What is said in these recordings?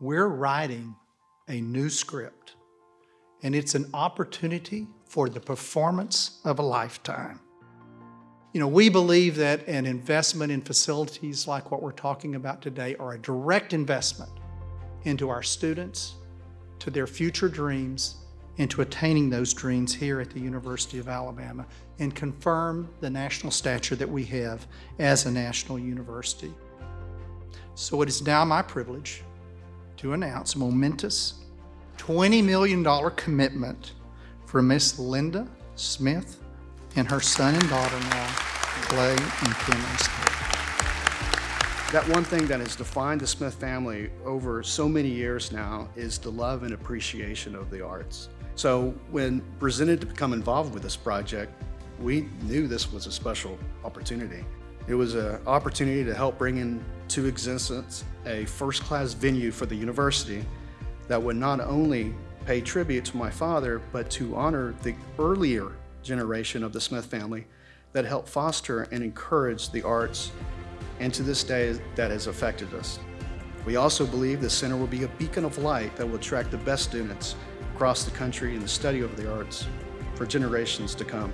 we're writing a new script, and it's an opportunity for the performance of a lifetime. You know, we believe that an investment in facilities like what we're talking about today are a direct investment into our students, to their future dreams, and to attaining those dreams here at the University of Alabama and confirm the national stature that we have as a national university. So it is now my privilege to announce a momentous $20 million commitment for Miss Linda Smith and her son and daughter-in-law, Clay and Cameron Smith. That one thing that has defined the Smith family over so many years now is the love and appreciation of the arts. So when presented to become involved with this project, we knew this was a special opportunity. It was an opportunity to help bring into existence a first-class venue for the university that would not only pay tribute to my father, but to honor the earlier generation of the Smith family that helped foster and encourage the arts and to this day that has affected us. We also believe the center will be a beacon of light that will attract the best students across the country in the study of the arts for generations to come.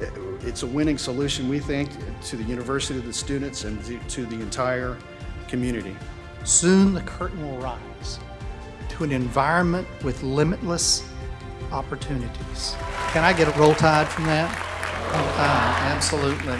It's a winning solution, we think, to the university, the students, and to the entire community. Soon the curtain will rise to an environment with limitless opportunities. Can I get a roll tide from that? Roll tide, absolutely.